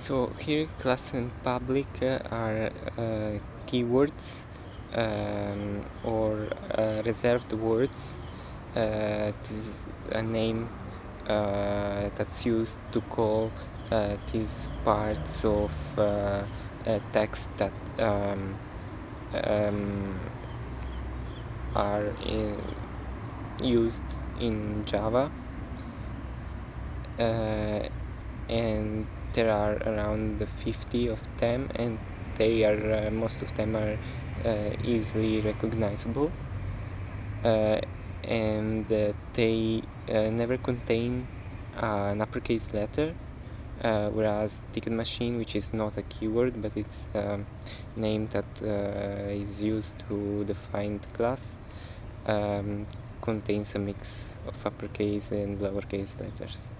So here class and public uh, are uh, keywords um, or uh, reserved words. Uh, this is a name uh, that's used to call uh, these parts of uh, text that um, um, are in, used in Java. and there are around 50 of them and they are uh, most of them are uh, easily recognizable uh, and they never contain an uppercase letter uh, whereas ticket machine which is not a keyword but it's a name that uh, is used to define the class um, contains a mix of uppercase and lowercase letters.